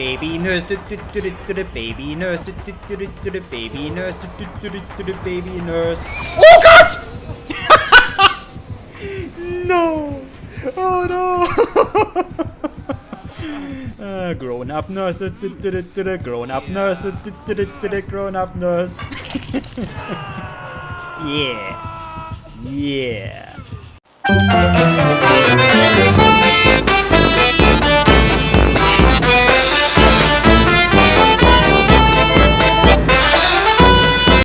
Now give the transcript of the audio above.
baby nurse, do, do, do, do, do, do, baby nurse, do, do, do, do, do, do, baby nurse, do, do, do, do, do, do, baby nurse. Oh God! no! Oh no! uh, grown up nurse, do, do, do, do, do, do, grown up nurse, do, do, do, do, do, do, grown up nurse. yeah. Yeah.